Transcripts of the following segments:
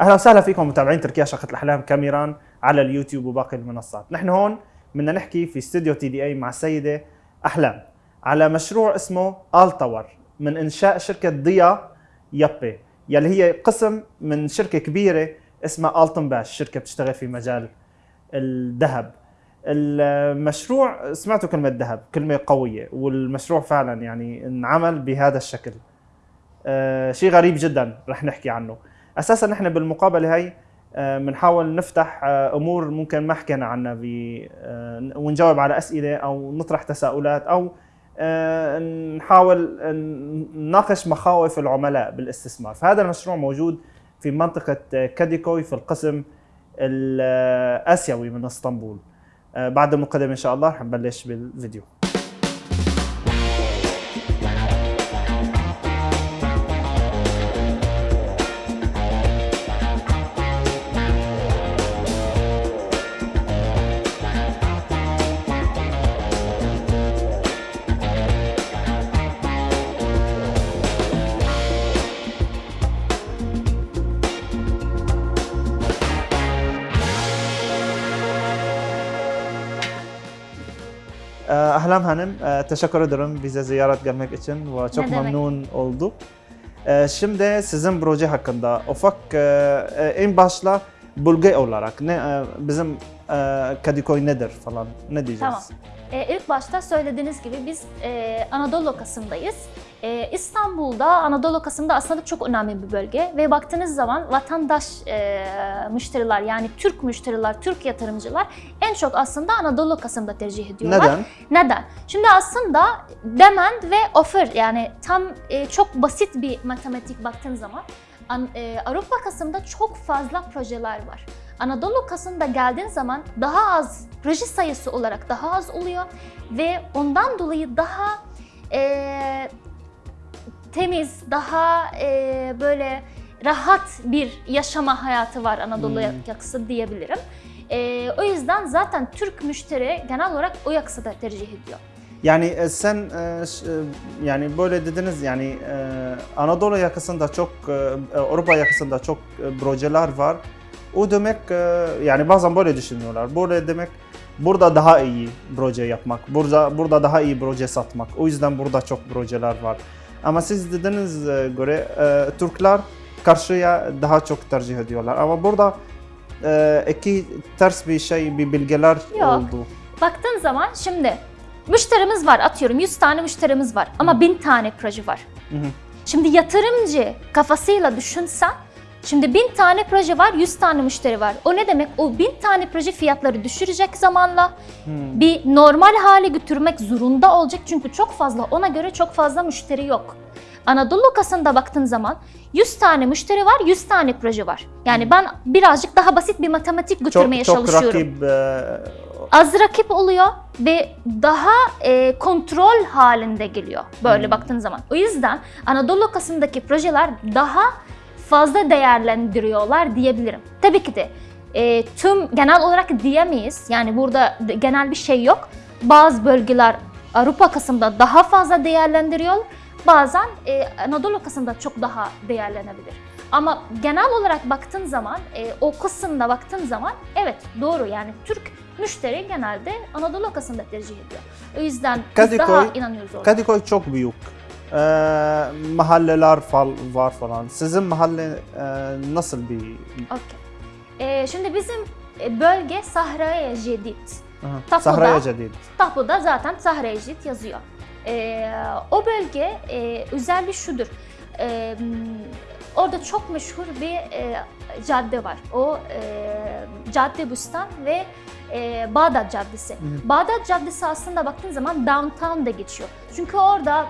أهلا وسهلا فيكم متابعين تركيا شقة الأحلام كاميران على اليوتيوب وباقي المنصات، نحن هون بدنا نحكي في استوديو تي دي أي مع السيدة أحلام على مشروع اسمه آل تاور من إنشاء شركة ضيا يابي يلي هي قسم من شركة كبيرة اسمها آلتون باش، شركة بتشتغل في مجال الذهب. المشروع سمعتوا كلمة ذهب، كلمة قوية والمشروع فعلا يعني انعمل بهذا الشكل. آه شيء غريب جدا رح نحكي عنه. أساسا نحن بالمقابله هي بنحاول نفتح آه، أمور ممكن ما حكينا عنها آه، ونجاوب على أسئلة أو نطرح تساؤلات أو آه، نحاول نناقش مخاوف العملاء بالاستثمار. فهذا المشروع موجود في منطقة كاديكوي في القسم الاسيوي من إسطنبول. بعد المقدمة إن شاء الله رح نبلش بالفيديو. Teşekkür ederim bize ziyaret gelmek için ve çok Ne demek. memnun olduk. Ee, Şimdi sizin proje hakkında ufak e, e, en başla bölge olarak ne e, bizim Kadıköy nedir falan ne diyeceğiz? Tamam. Ee, ilk başta söylediğiniz gibi biz e, Anadolu kasındayız. E, İstanbul'da Anadolu kasında aslında çok önemli bir bölge ve baktığınız zaman vatandaş e, müşteriler yani Türk müşteriler, Türk yatırımcılar en çok aslında Anadolu kasında tercih ediyorlar. Neden? Neden? Şimdi aslında demand ve offer yani tam e, çok basit bir matematik baktığın zaman An- e, Avrupa kasında çok fazla projeler var. Anadolu kasında geldiğin zaman daha az proje sayısı olarak daha az oluyor ve ondan dolayı daha e, temiz, daha e, böyle rahat bir yaşama hayatı var Anadolu Hmm. yakası diyebilirim. E, o yüzden zaten Türk müşteri genel olarak o yakasıda tercih ediyor. Yani e, sen e, e, yani böyle dediniz yani Anadolu yakasında çok Avrupa yakasında çok projeler var. O demek yani bazen böyle düşünüyorlar. Böyle demek burada daha iyi proje yapmak, burada burada daha iyi proje satmak. O yüzden burada çok projeler var. Ama siz dediğiniz e, göre e, Türkler karşıya daha çok tercih ediyorlar. Ama burada e, iki ters bir şey, bir bilgiler Yok. oldu. Baktığın zaman şimdi müşterimiz var atıyorum 100 tane müşterimiz var ama 1000 tane proje var. Hı hı. Şimdi yatırımcı kafasıyla düşünsen Şimdi 1000 tane proje var, 100 tane müşteri var. O ne demek? O 1000 tane proje fiyatları düşürecek zamanla. Hmm. Bir normal hale götürmek zorunda olacak çünkü çok fazla, ona göre çok fazla müşteri yok. Anadolu kasında baktığın zaman 100 tane müşteri var, 100 tane proje var. Yani ben birazcık daha basit bir matematik götürmeye çok, çok çalışıyorum. rakip e, az rakip oluyor ve daha e, kontrol halinde geliyor böyle Hmm. baktığın zaman. O yüzden Anadolu kasındaki projeler daha fazla değerlendiriyorlar diyebilirim. Tabii ki de e, tüm genel olarak diyemeyiz. Yani burada genel bir şey yok. Bazı bölgeler Avrupa kasında daha fazla değerlendiriyor. Bazen e, Anadolu kasında çok daha değerlenebilir. Ama genel olarak baktığın zaman, e, o kısımda baktığın zaman evet doğru yani Türk müşteri genelde Anadolu yakasında tercih ediyor. O yüzden biz Kadıköy- daha inanıyoruz orada. Kadıköy çok büyük. Ee, mahalleler fal, var falan. Sizin mahalle e, nasıl bir... Okey. E, şimdi bizim e, bölge Sahraya Jedid. Aha, Tapuda. Sahraya Cedid. Tapuda zaten Sahraya Jedid yazıyor. E, o bölge e, özelliği şudur. E, orada çok meşhur bir e, cadde var. O e, Caddebüstan ve e, Bağdat Caddesi. hı. Bağdat Caddesi aslında baktığın zaman downtown'da geçiyor. Çünkü orada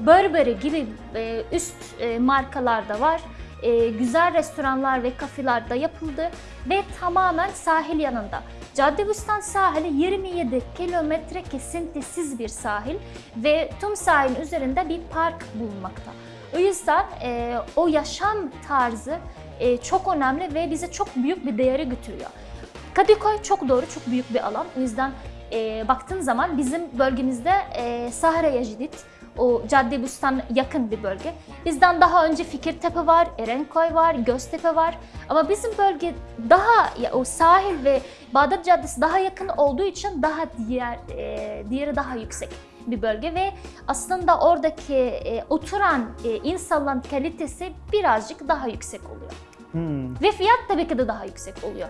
Burberry gibi e, üst e, markalar da var. E, güzel restoranlar ve kafeler de yapıldı ve tamamen sahil yanında. Caddebüstan sahili 27 kilometre kesintisiz bir sahil ve tüm sahilin üzerinde bir park bulunmakta. O yüzden e, o yaşam tarzı e, çok önemli ve bize çok büyük bir değeri götürüyor. Kadıköy çok doğru, çok büyük bir alan. O yüzden e, baktığın zaman bizim bölgemizde e, Sahra Yecdit, O Caddebostan yakın bir bölge. Bizden daha önce Fikirtepe var, Erenköy var, Göztepe var. Ama bizim bölge daha o sahil ve Bağdat Caddesi daha yakın olduğu için daha diğer e, diğeri daha yüksek bir bölge ve aslında oradaki e, oturan e, insanların kalitesi birazcık daha yüksek oluyor. Hmm. Ve fiyat tabii ki de daha yüksek oluyor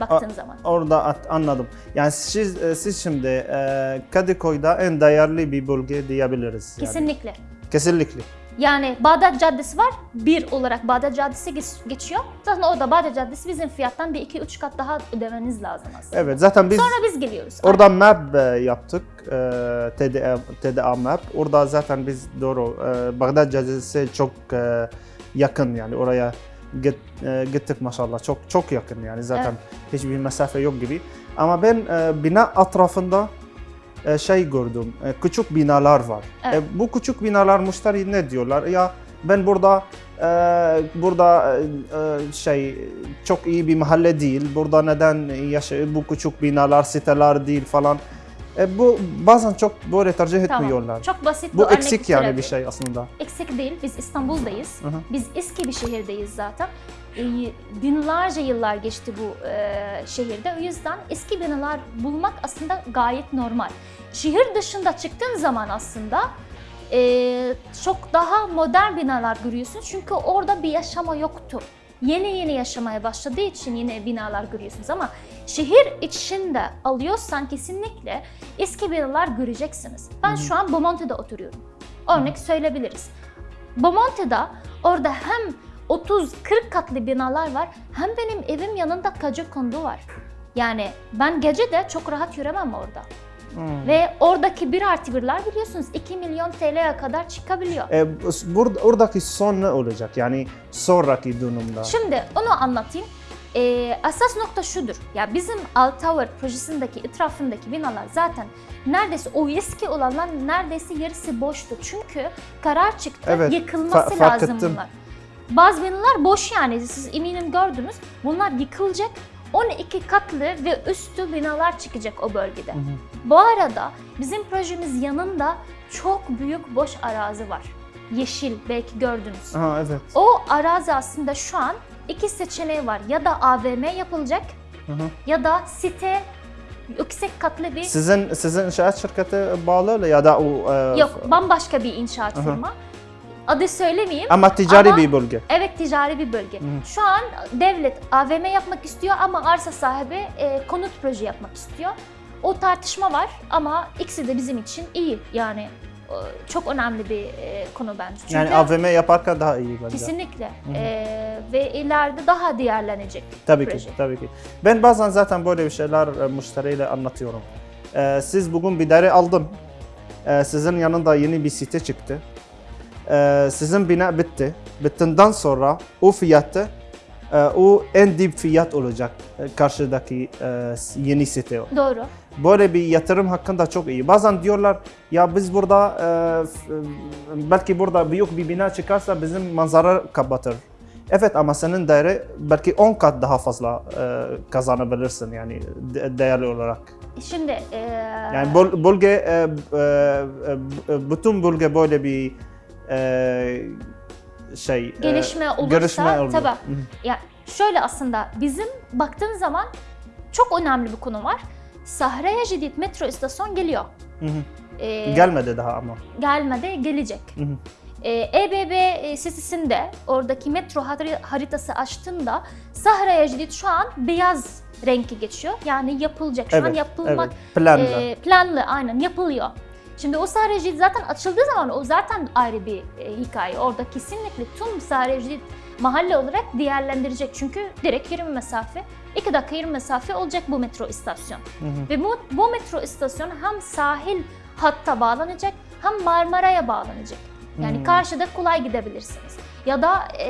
baktığın zaman. Orada at- anladım. Yani siz, e, siz şimdi e, Kadıköy'de en değerli bir bölge diyebiliriz. Yani. Kesinlikle. Kesinlikle. Yani Bağdat Caddesi var. Bir olarak Bağdat Caddesi geç- geçiyor. Zaten orada Bağdat Caddesi bizim fiyattan bir iki üç kat daha ödemeniz lazım aslında. Evet zaten biz Sonra biz geliyoruz. orada map e, yaptık. E, TDA, TDA map. Orada zaten biz doğru e, Bağdat Caddesi çok yakın yani oraya git, gittik maşallah. Çok çok yakın yani zaten hiçbir mesafe yok gibi. Ama ben bina etrafında şey gördüm. e, küçük binalar var. Evet. E, bu küçük binalar müşteri ne diyorlar? Ya ben burada e, burada e, e, şey çok iyi bir mahalle değil. Burada neden yaşa bu küçük binalar, siteler değil falan. E, bu bazen çok böyle tercih Tamam. etmiyorlar. Çok basit Bu örnek eksik yani bir şey aslında. Eksik değil. Biz İstanbul'dayız. Hı hı. Biz eski bir şehirdeyiz zaten. Ee, binlerce yıllar geçti bu e, şehirde. O yüzden eski binalar bulmak aslında gayet normal. Şehir dışında çıktığın zaman aslında e, çok daha modern binalar görüyorsun. Çünkü orada bir yaşama yoktu. Yeni yeni yaşamaya başladığı için yeni binalar görüyorsunuz ama şehir içinde alıyorsan kesinlikle eski binalar göreceksiniz. Ben şu an Bomonti'de oturuyorum. Örnek söyleyebiliriz. Bomonti'de orada hem 30-40 katlı binalar var hem benim evim yanında gece kondu var. Yani ben gece de çok rahat yürümem orada. Hmm. Ve oradaki bir artı birler biliyorsunuz 2 milyon TL'ye kadar çıkabiliyor. E, burada, oradaki son ne olacak? Yani sonraki dönümde. Şimdi onu anlatayım. Ee, asas nokta şudur. Ya bizim Alt Tower projesindeki etrafındaki binalar zaten neredeyse o eski olanlar neredeyse yarısı boştu. Çünkü karar çıktı Evet, yıkılması fa- lazım ettim. bunlar. Bazı binalar boş yani siz eminim gördünüz. Bunlar yıkılacak. 12 katlı ve üstü binalar çıkacak o bölgede. Bu arada bizim projemiz yanında çok büyük boş arazi var. Yeşil belki gördünüz. Ha evet. O arazi aslında şu an iki seçeneği var. Ya da AVM yapılacak Hı hı. ya da site yüksek katlı bir Sizin sizin inşaat şirketi bağlı ya da o e, yok bambaşka bir inşaat firma. Adı söylemeyeyim. ama ticari Ama- bir bölge. Evet ticari bir bölge. Şu an devlet AVM yapmak istiyor ama arsa sahibi e, konut proje yapmak istiyor. O tartışma var ama ikisi de bizim için iyi. Yani e, çok önemli bir e, konu bence. Çünkü Yani AVM yaparken daha iyi bence. kesinlikle E, ve ileride daha değerlenecek Tabii proje. ki, tabii ki. Ben bazen zaten böyle bir şeyler e, müşteriyle anlatıyorum. E, siz bugün bir daire aldım. E, sizin yanında yeni bir site çıktı. E, sizin bina bitti. Bittiğinden sonra o fiyatı e, o en dip fiyat olacak e, karşıdaki e, yeni site. Doğru. Böyle bir yatırım hakkında çok iyi. Bazen diyorlar ya biz burada e, belki burada büyük bir bina çıkarsa bizim manzara kapatır. Evet ama senin daire belki 10 kat daha fazla e, kazanabilirsin yani de- değerli olarak. Şimdi e, Yani böl- bölge e, e, e, bütün bölge böyle bir e, şey e, olursa gelişme tabii. Hı hı. Ya şöyle aslında bizim baktığın zaman çok önemli bir konu var. Sahraya Jadid metro istasyon geliyor. Hı hı. E, Gelmedi daha ama. gelmedi, gelecek. Hı hı. E, EBB e, sitesinde oradaki metro hari- haritası açtığında Sahraya Jadid şu an beyaz renki geçiyor. Yani yapılacak. Şu an Evet, yapılmak evet. Planla. e, planlı aynen yapılıyor. Şimdi o Jadid zaten açıldığı zaman o zaten ayrı bir e, hikaye. Orada kesinlikle tüm Jadid mahalle olarak değerlendirecek. Çünkü direkt 20 mesafe, 2 dakika 20 mesafe olacak bu metro istasyon. Hı hı. Ve bu, bu metro istasyonu hem sahil hatta bağlanacak hem Marmara'ya bağlanacak. Yani Hmm. karşıda kolay gidebilirsiniz. Ya da e,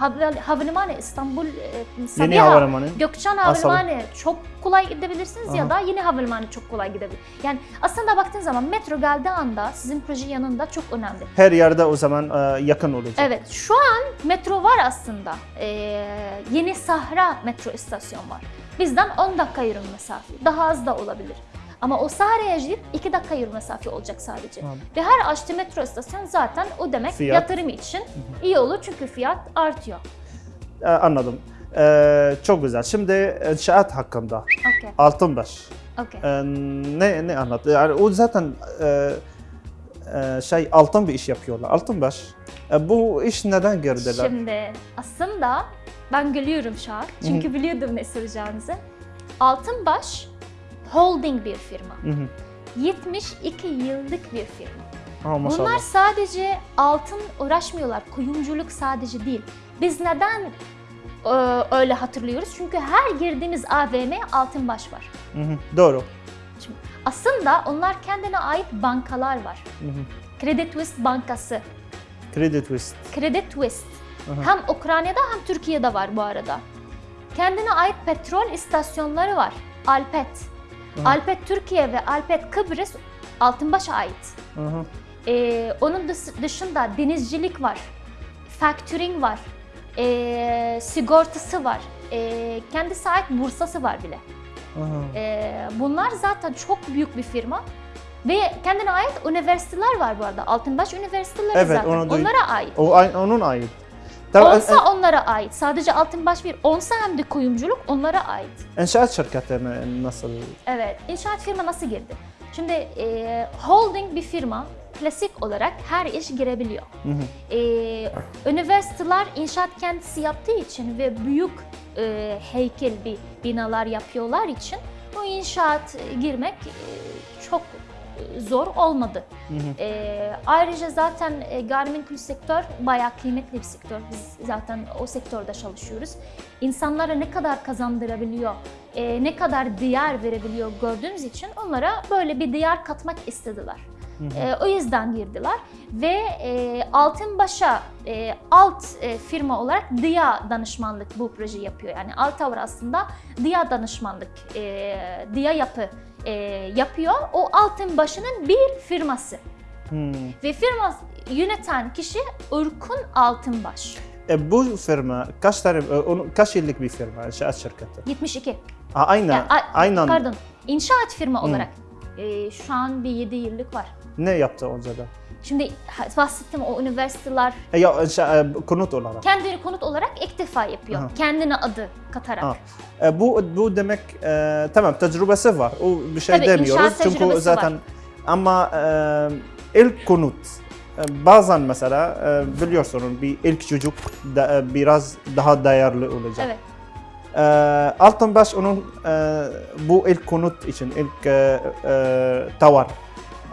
hav- havalimanı İstanbul e, Yeni Sabiha, havalimanı. Gökçen. Havalimanı çok kolay gidebilirsiniz ya Aha. da yeni havalimanı çok kolay gidebilir. Yani aslında baktığın zaman metro geldiği anda sizin proje yanında çok önemli. Her yerde o zaman e, yakın olacak. Evet şu an metro var aslında. E, yeni Sahra metro istasyon var. Bizden 10 dakika yürüme mesafe. Daha az da olabilir. Ama o Sahra'ya gidip 2 dakika yürü mesafe olacak sadece. Tamam. Ve her açtığı metro istasyonu zaten o demek Fiyat. yatırım için iyi olur çünkü fiyat artıyor. Ee, anladım. Ee, çok güzel. Şimdi inşaat hakkında. Okey, Altınbaş. okey. Ee, ne ne anlat? Yani o zaten e, e, şey altın bir iş yapıyorlar. Altınbaş. E, bu iş neden girdiler? Şimdi aslında ben gülüyorum şu an. Çünkü biliyordum ne soracağınızı. Altınbaş holding bir firma. Hı hı. 72 yıllık bir firma. Ha, maşallah. Bunlar sadece altın uğraşmıyorlar. Kuyumculuk sadece değil. Biz neden e, öyle hatırlıyoruz? Çünkü her girdiğimiz AVM Altınbaş var. Hı hı. Doğru. Şimdi aslında onlar kendine ait bankalar var. Hı hı. Credit Suisse Bankası, Credit Twist. Credit. Hı hı. Hem Ukrayna'da hem Türkiye'de var bu arada. Kendine ait petrol istasyonları var. Alpet. Hı. Alpet Türkiye ve Alpet Kıbrıs Altınbaş'a ait. Hı hı. Ee, onun dış- dışında denizcilik var, factoring var, ee, sigortası var, ee, kendisi ait bursası var bile. Hı hı. Ee, bunlar zaten çok büyük bir firma ve kendine ait üniversiteler var bu arada. Altınbaş Üniversiteleri Evet, zaten onlara ait. O onun ait. Tabii, Onsa onlara ait. Sadece Altınbaş bir onsa hem de kuyumculuk onlara ait. en- inşaat şirketine nasıl? Evet, inşaat firma nasıl girdi? Şimdi e, holding bir firma klasik olarak her iş girebiliyor. Hı hı. E, üniversiteler inşaat kendisi yaptığı için ve büyük e, heykel bir binalar yapıyorlar için bu inşaat e, girmek e, çok e, zor olmadı. Hı hı. E, ayrıca zaten e, gayrimenkul sektör bayağı kıymetli bir sektör. Biz zaten o sektörde çalışıyoruz. İnsanlara ne kadar kazandırabiliyor, e, ne kadar değer verebiliyor gördüğümüz için onlara böyle bir değer katmak istediler. E, o yüzden girdiler ve e, Altınbaş'a e, alt e, firma olarak DIA danışmanlık bu proje yapıyor. Yani Altavr aslında DIA danışmanlık, e, DIA yapı e, yapıyor. O Altınbaş'ın bir firması Hı. ve firma yöneten kişi Urkun Altınbaş. E, bu firma kaç tane, e, kaç yıllık bir firma inşaat şirketi? 72. Ha, aynı, Yani, a- aynen Pardon, inşaat firma olarak e, şu an bir 7 yıllık var. ne yaptı önceden? Şimdi bahsettim o üniversiteler E, ya, inşa, e, konut olarak. kendini konut olarak ilk defa yapıyor. Aha. Kendine adı katarak. Ha. E, bu bu demek e, tamam tecrübesi var. O bir şey Tabii, demiyoruz çünkü zaten var. ama e, ilk konut e, bazen mesela e, biliyorsunuz bir ilk çocuk da, e, biraz daha değerli olacak. Evet. E, Altınbaş onun e, bu ilk konut için ilk e, e, tavar,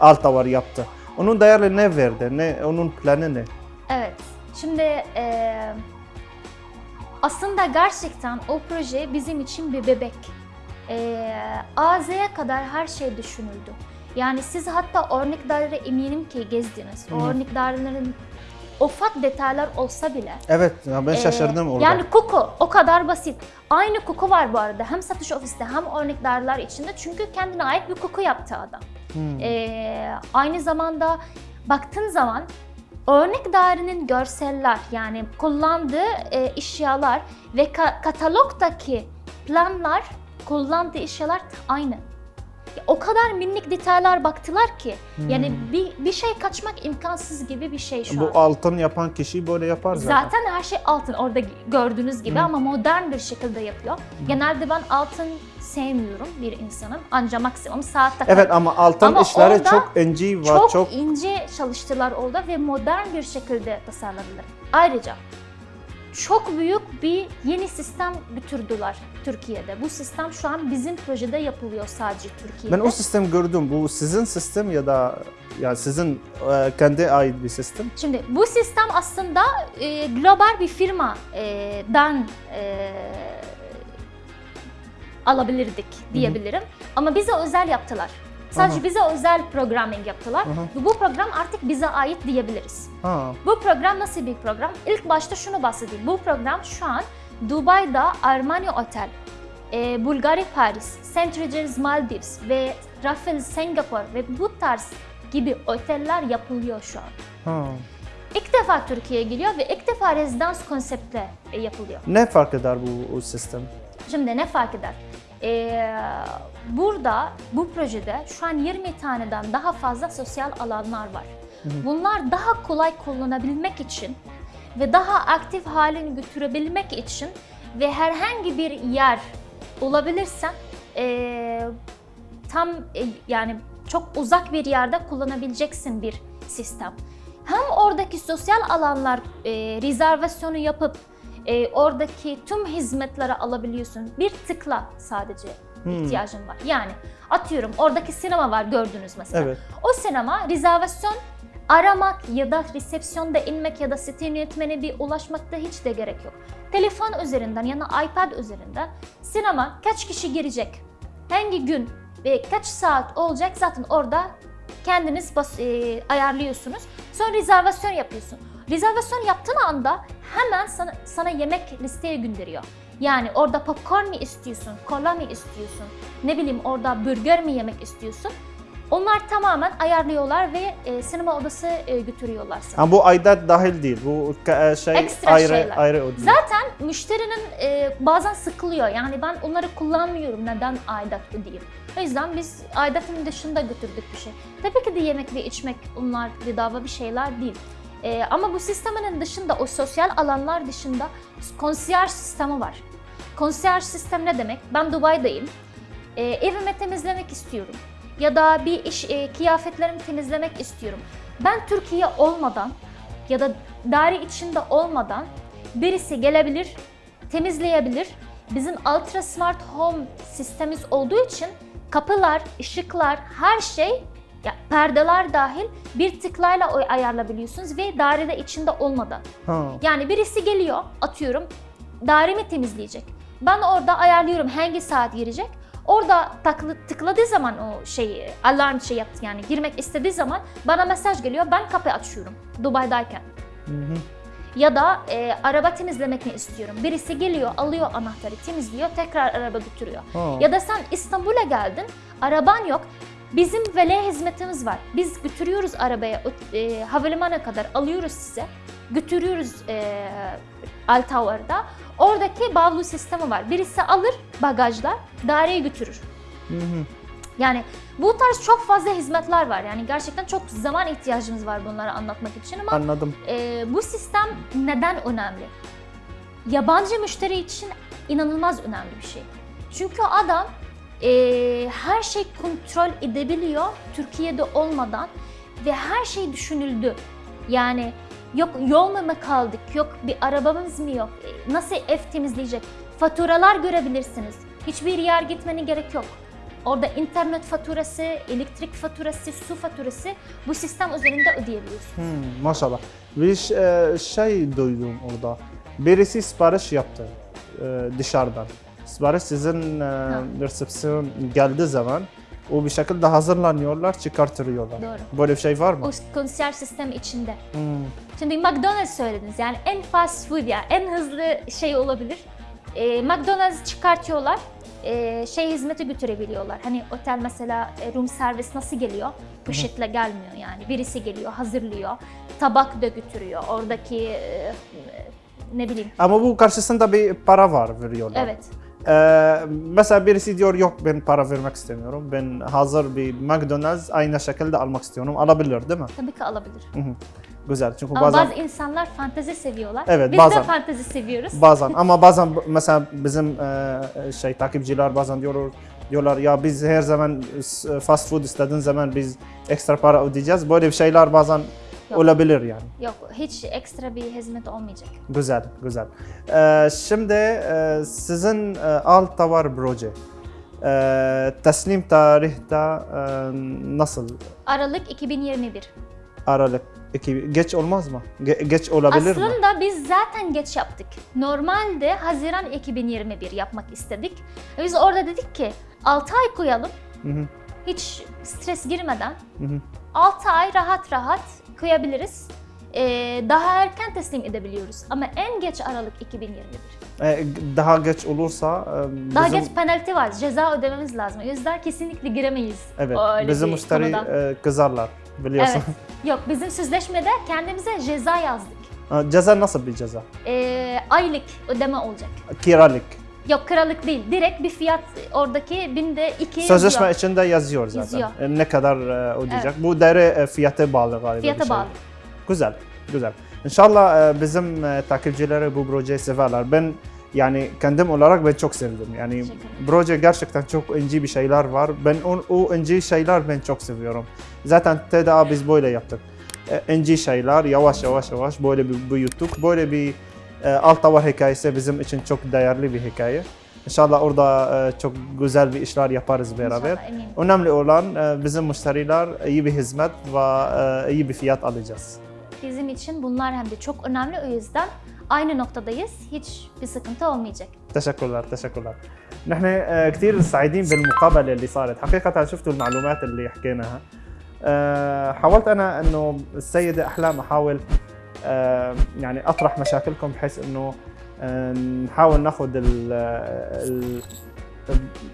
alt tavar yaptı. Onun değerli ne verdi? Ne onun planı ne? Evet. Şimdi e, aslında gerçekten o proje bizim için bir bebek. E, A Z'ye kadar her şey düşünüldü. Yani siz hatta örnekleri eminim ki gezdiniz. O Hı. örneklerin ufak detaylar olsa bile. Evet, ben e, şaşırdım orada. Yani koku o kadar basit. Aynı koku var bu arada hem satış ofiste hem örneklerler içinde. Çünkü kendine ait bir koku yaptı adam. Hmm. Ee, aynı zamanda baktığın zaman örnek dairinin görseller yani kullandığı e, eşyalar ve ka- katalogdaki planlar kullandığı eşyalar aynı. O kadar minik detaylar baktılar ki yani bir, bir şey kaçmak imkansız gibi bir şey şu an. Bu altın yapan kişi böyle yapar zaten. Zaten her şey altın orada gördüğünüz gibi ama modern bir şekilde yapıyor. Genelde ben altın sevmiyorum bir insanın. Ancak maksimum saat takar. Evet ama altın Ama işleri çok inci var, çok, çok, ince çalıştılar orada ve modern bir şekilde tasarladılar. Ayrıca çok büyük bir yeni sistem götürdüler Türkiye'de. Bu sistem şu an bizim projede yapılıyor sadece Türkiye'de. Ben o sistem gördüm. Bu sizin sistem ya da ya sizin e, kendi ait bir sistem. Şimdi bu sistem aslında e, global bir firmadan e, alabilirdik diyebilirim. Ama bize özel yaptılar. Sadece Aha. bize özel programming yaptılar. Aha. Bu program artık bize ait diyebiliriz. Ha. Bu program nasıl bir program? İlk başta şunu bahsedeyim. Bu program şu an Dubai'da Armani Otel, e, Bulgari Paris, St. Regis Maldives ve Raffles Singapore ve bu tarz gibi oteller yapılıyor şu an. Ha. İlk defa Türkiye'ye geliyor ve ilk defa rezidans konseptle e, yapılıyor. Ne fark eder bu o sistem? Şimdi ne fark eder? Ee, burada bu projede şu an 20 taneden daha fazla sosyal alanlar var. Bunlar daha kolay kullanabilmek için ve daha aktif halini götürebilmek için ve herhangi bir yer olabilirse ee, tam e, yani çok uzak bir yerde kullanabileceksin bir sistem. Hem oradaki sosyal alanlar e, rezervasyonu yapıp e, oradaki tüm hizmetleri alabiliyorsun. Bir tıkla sadece Hmm. ihtiyacın var. Yani atıyorum oradaki sinema var gördünüz mesela. Evet. O sinema rezervasyon aramak ya da resepsiyonda inmek ya da site yönetmeni bir ulaşmakta hiç de gerek yok. Telefon üzerinden ya da iPad üzerinden sinema kaç kişi girecek, hangi gün ve kaç saat olacak zaten orada kendiniz bas, e, ayarlıyorsunuz. Sonra rezervasyon yapıyorsun. Rezervasyon yaptığın anda hemen sana, sana yemek listeye gönderiyor. Yani orada popcorn mi istiyorsun, kola mı istiyorsun, ne bileyim orada burger mi yemek istiyorsun. Onlar tamamen ayarlıyorlar ve e, sinema odası e, götürüyorlar sana. Ama bu aidat dahil değil. Bu e, şey Ekstra ayrı şeyler. ayrı ödül. Zaten müşterinin e, bazen sıkılıyor. Yani ben onları kullanmıyorum. Neden aidat ödeyeyim? O yüzden biz aidatın dışında götürdük bir şey. Tabii ki de yemek ve içmek onlar bedava bir şeyler değil. E, ama bu sistemin dışında, o sosyal alanlar dışında konsiyerj sistemi var. Konsiyerj sistem ne demek? Ben Dubai'dayım. E, evimi temizlemek istiyorum. Ya da bir iş, e, kıyafetlerimi temizlemek istiyorum. Ben Türkiye olmadan ya da daire içinde olmadan birisi gelebilir, temizleyebilir. Bizim Ultra Smart Home sistemimiz olduğu için kapılar, ışıklar, her şey ya perdeler dahil bir tıklayla ayarlayabiliyorsunuz ve dairede içinde olmadan. Ha. Yani birisi geliyor, atıyorum, dairemi temizleyecek. Ben orada ayarlıyorum hangi saat girecek. Orada taklı, tıkladığı zaman o şeyi, alarm şey yaptı yani girmek istediği zaman bana mesaj geliyor. Ben kapı açıyorum Dubai'dayken. Hı hı. Ya da e, araba temizlemek mi istiyorum? Birisi geliyor, alıyor anahtarı, temizliyor, tekrar araba götürüyor. Ha. Ya da sen İstanbul'a geldin, araban yok. Bizim vele hizmetimiz var. Biz götürüyoruz arabaya, e, havalimanına kadar alıyoruz size. Götürüyoruz e, Altower'da. Oradaki bavlu sistemi var. Birisi alır bagajla, daireye götürür. Hı hı. Yani bu tarz çok fazla hizmetler var. Yani gerçekten çok zaman ihtiyacımız var bunları anlatmak için ama Anladım. e, bu sistem neden önemli? Yabancı müşteri için inanılmaz önemli bir şey. Çünkü adam e, her şey kontrol edebiliyor Türkiye'de olmadan ve her şey düşünüldü. Yani yok yol mu kaldık, yok bir arabamız mı yok, e, nasıl ev temizleyecek? Faturalar görebilirsiniz. Hiçbir yer gitmene gerek yok. Orada internet faturası, elektrik faturası, su faturası bu sistem üzerinde ödeyebiliyorsun. Hmm, maşallah. Bir e, şey duydum orada. Birisi sipariş yaptı e, dışarıdan. Sipariş sizin e, resepsiyon geldiği zaman o bir şekilde hazırlanıyorlar, çıkartıyorlar. Doğru. Böyle bir şey var mı? O konser sistemi içinde. Hmm. Şimdi McDonald's söylediniz yani en fast food ya en hızlı şey olabilir. Ee, McDonald's çıkartıyorlar. ee, şey hizmeti götürebiliyorlar. Hani otel mesela e, room servis nasıl geliyor? Poşetle gelmiyor yani. Birisi geliyor, hazırlıyor. Tabak da götürüyor. Oradaki e, ne bileyim. Ama bu karşısında bir para var veriyorlar. Evet. Ee, mesela birisi diyor yok ben para vermek istemiyorum. Ben hazır bir McDonald's aynı şekilde almak istiyorum. Alabilir değil mi? Tabii ki alabilir. Hı hı. Güzel çünkü Ama bazen bazı insanlar fantezi seviyorlar. Evet, Biz bazen. de fantezi seviyoruz. bazen ama bazen mesela bizim e, şey takipçiler bazen diyorlar diyorlar ya biz her zaman fast food istediğin zaman biz ekstra para ödeyeceğiz. Böyle bir şeyler bazen Yok. olabilir yani. Yok hiç ekstra bir hizmet olmayacak. Güzel, güzel. Ee, şimdi e, sizin e, alt tavar proje e, teslim tarihte e, nasıl Aralık 2021. Aralık? İki, geç olmaz mı? Ge- geç olabilir mi? Aslında biz zaten geç yaptık. Normalde Haziran 2021 yapmak istedik. Biz orada dedik ki 6 ay koyalım. Hı hı, Hiç stres girmeden. hı hı. 6 ay rahat rahat koyabiliriz. Ee, daha erken teslim edebiliyoruz. Ama en geç Aralık 2021. E, daha geç olursa e, Daha bizim, geç penaltı var. Ceza ödememiz lazım. O yüzden kesinlikle giremeyiz. evet, öyle bizim müşteri konuda. e, kızarlar biliyorsun. Evet. Yok bizim sözleşmede kendimize ceza yazdık. Ceza nasıl bir ceza? Ee, aylık ödeme olacak. Kiralık. Yok kralık değil. Direkt bir fiyat oradaki binde iki Sözleşme yazıyor. içinde yazıyor zaten. Yazıyor. E, Ne kadar e, ödeyecek. Bu daire fiyata bağlı galiba. Fiyata şey. bağlı. Güzel, güzel. İnşallah e, bizim takipçileri bu projeyi severler. Ben yani kendim olarak ben çok sevdim. Yani proje gerçekten çok ince bir şeyler var. Ben o, o ince şeyler ben çok seviyorum. Zaten TDA biz böyle yaptık. İnce şeyler yavaş yavaş yavaş böyle bir büyüttük. Böyle bir alt tavar hikayesi bizim için çok değerli bir hikaye. İnşallah orada e, çok güzel bir işler yaparız beraber. İnşallah, eminim. Önemli olan e, bizim müşteriler iyi bir hizmet ve e, iyi bir fiyat alacağız. Bizim için bunlar hem de çok önemli. O yüzden aynı noktadayız. Hiç bir sıkıntı olmayacak. تشكرات تشكرات نحن آه، كثير سعيدين بالمقابله اللي صارت حقيقه شفتوا المعلومات اللي حكيناها آه، حاولت انا انه السيده احلام احاول آه، يعني أطرح مشاكلكم بحيث إنه آه، نحاول ناخذ ال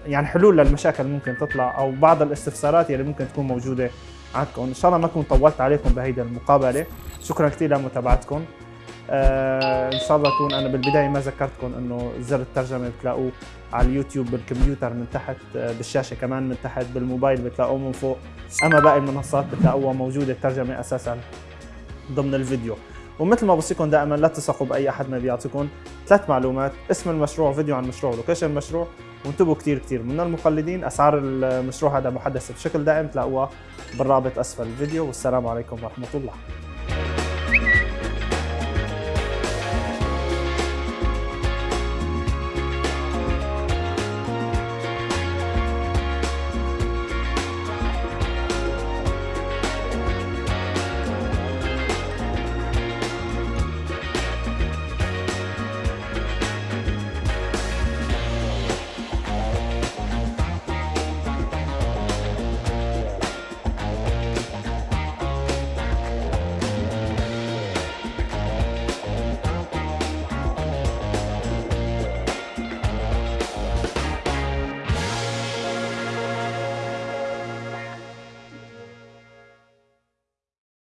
يعني حلول للمشاكل اللي ممكن تطلع أو بعض الاستفسارات اللي ممكن تكون موجودة عندكم. إن شاء الله ما اكون طولت عليكم بهيدي المقابلة. شكرا كثير لمتابعتكم. آه إن شاء الله أكون أنا بالبداية ما ذكرتكم إنه زر الترجمة بتلاقوه على اليوتيوب بالكمبيوتر من تحت آه بالشاشة كمان من تحت بالموبايل بتلاقوه من فوق. أما باقي المنصات بتلاقوها موجودة الترجمة أساسا ضمن الفيديو. ومثل ما بوصيكم دائما لا تثقوا بأي أحد ما بيعطيكم. ثلاث معلومات اسم المشروع فيديو عن المشروع لوكيشن المشروع وانتبهوا كثير كثير من المقلدين أسعار المشروع هذا محدثة بشكل دائم تلاقوها بالرابط أسفل الفيديو والسلام عليكم ورحمة الله.